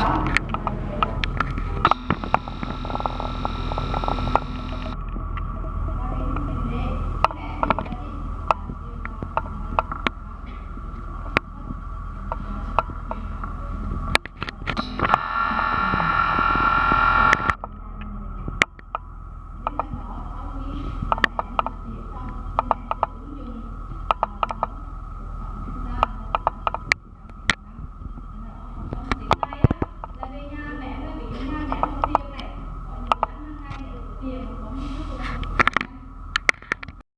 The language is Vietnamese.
shock. tiền